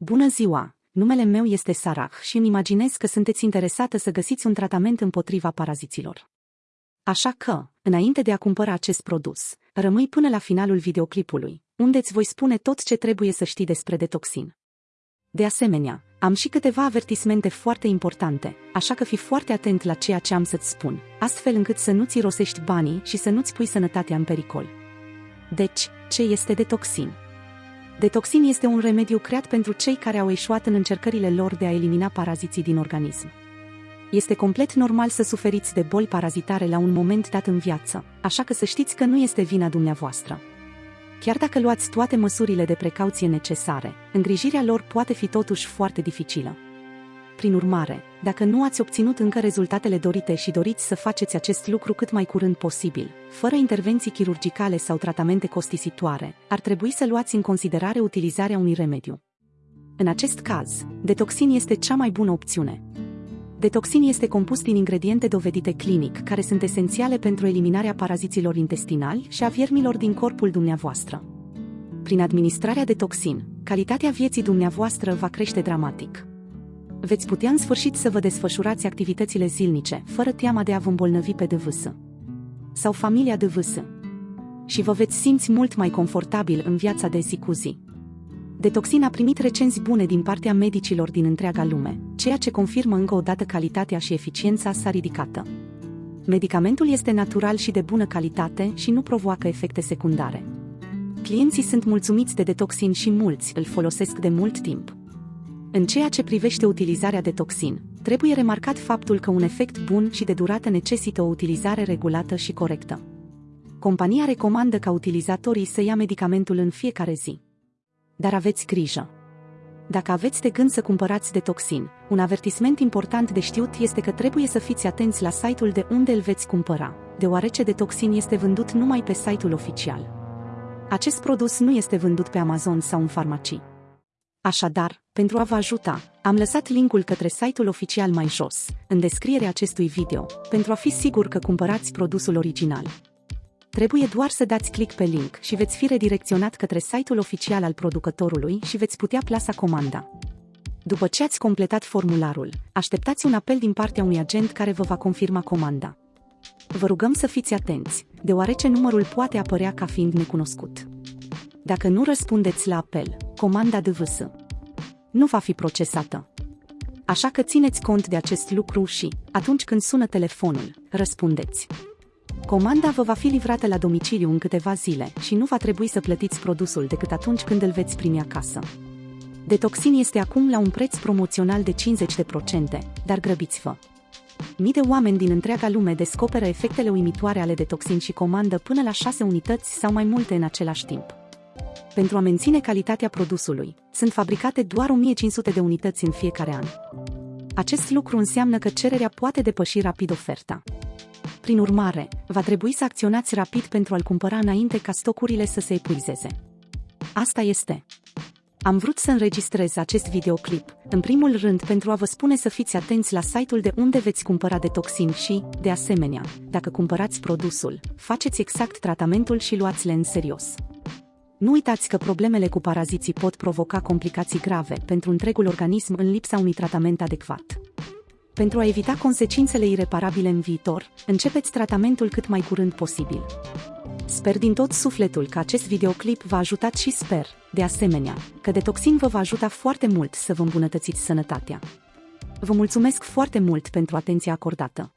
Bună ziua! Numele meu este Sarah și îmi imaginez că sunteți interesată să găsiți un tratament împotriva paraziților. Așa că, înainte de a cumpăra acest produs, rămâi până la finalul videoclipului, unde îți voi spune tot ce trebuie să știi despre detoxin. De asemenea, am și câteva avertismente foarte importante, așa că fii foarte atent la ceea ce am să-ți spun, astfel încât să nu-ți rosești banii și să nu-ți pui sănătatea în pericol. Deci, ce este detoxin? Detoxin este un remediu creat pentru cei care au eșuat în încercările lor de a elimina paraziții din organism. Este complet normal să suferiți de boli parazitare la un moment dat în viață, așa că să știți că nu este vina dumneavoastră. Chiar dacă luați toate măsurile de precauție necesare, îngrijirea lor poate fi totuși foarte dificilă. Prin urmare, dacă nu ați obținut încă rezultatele dorite și doriți să faceți acest lucru cât mai curând posibil, fără intervenții chirurgicale sau tratamente costisitoare, ar trebui să luați în considerare utilizarea unui remediu. În acest caz, detoxin este cea mai bună opțiune. Detoxin este compus din ingrediente dovedite clinic, care sunt esențiale pentru eliminarea paraziților intestinali și a viermilor din corpul dumneavoastră. Prin administrarea de toxin, calitatea vieții dumneavoastră va crește dramatic veți putea în sfârșit să vă desfășurați activitățile zilnice, fără teama de a vă îmbolnăvi pe DVS. Sau familia DVS. Și vă veți simți mult mai confortabil în viața de zi cu zi. Detoxin a primit recenzi bune din partea medicilor din întreaga lume, ceea ce confirmă încă o dată calitatea și eficiența sa ridicată. Medicamentul este natural și de bună calitate și nu provoacă efecte secundare. Clienții sunt mulțumiți de detoxin și mulți îl folosesc de mult timp. În ceea ce privește utilizarea de toxin, trebuie remarcat faptul că un efect bun și de durată necesită o utilizare regulată și corectă. Compania recomandă ca utilizatorii să ia medicamentul în fiecare zi. Dar aveți grijă! Dacă aveți de gând să cumpărați de toxin, un avertisment important de știut este că trebuie să fiți atenți la site-ul de unde îl veți cumpăra, deoarece de toxin este vândut numai pe site-ul oficial. Acest produs nu este vândut pe Amazon sau în farmacii. Așadar, pentru a vă ajuta, am lăsat linkul către site-ul oficial mai jos, în descrierea acestui video, pentru a fi sigur că cumpărați produsul original. Trebuie doar să dați click pe link și veți fi redirecționat către site-ul oficial al producătorului și veți putea plasa comanda. După ce ați completat formularul, așteptați un apel din partea unui agent care vă va confirma comanda. Vă rugăm să fiți atenți, deoarece numărul poate apărea ca fiind necunoscut. Dacă nu răspundeți la apel, comanda DVS nu va fi procesată. Așa că țineți cont de acest lucru și, atunci când sună telefonul, răspundeți. Comanda vă va fi livrată la domiciliu în câteva zile și nu va trebui să plătiți produsul decât atunci când îl veți primi acasă. Detoxin este acum la un preț promoțional de 50%, dar grăbiți-vă! Mii de oameni din întreaga lume descoperă efectele uimitoare ale detoxin și comandă până la 6 unități sau mai multe în același timp pentru a menține calitatea produsului. Sunt fabricate doar 1500 de unități în fiecare an. Acest lucru înseamnă că cererea poate depăși rapid oferta. Prin urmare, va trebui să acționați rapid pentru a-l cumpăra înainte ca stocurile să se epuizeze. Asta este. Am vrut să înregistrez acest videoclip, în primul rând pentru a vă spune să fiți atenți la site-ul de unde veți cumpăra detoxin și, de asemenea, dacă cumpărați produsul, faceți exact tratamentul și luați-le în serios. Nu uitați că problemele cu paraziții pot provoca complicații grave pentru întregul organism în lipsa unui tratament adecvat. Pentru a evita consecințele ireparabile în viitor, începeți tratamentul cât mai curând posibil. Sper din tot sufletul că acest videoclip v-a ajutat și sper, de asemenea, că Detoxin vă va ajuta foarte mult să vă îmbunătățiți sănătatea. Vă mulțumesc foarte mult pentru atenția acordată.